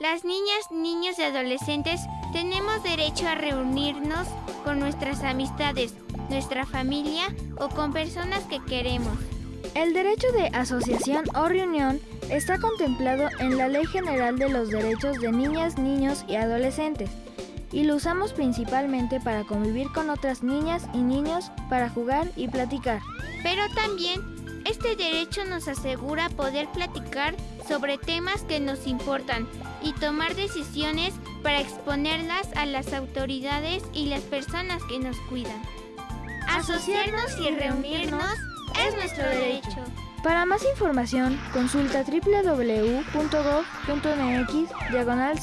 Las niñas, niños y adolescentes tenemos derecho a reunirnos con nuestras amistades, nuestra familia o con personas que queremos. El derecho de asociación o reunión está contemplado en la Ley General de los Derechos de Niñas, Niños y Adolescentes y lo usamos principalmente para convivir con otras niñas y niños, para jugar y platicar. Pero también este derecho nos asegura poder platicar sobre temas que nos importan y tomar decisiones para exponerlas a las autoridades y las personas que nos cuidan. Asociarnos y reunirnos es nuestro derecho. Para más información, consulta www.gov.mx diagonal.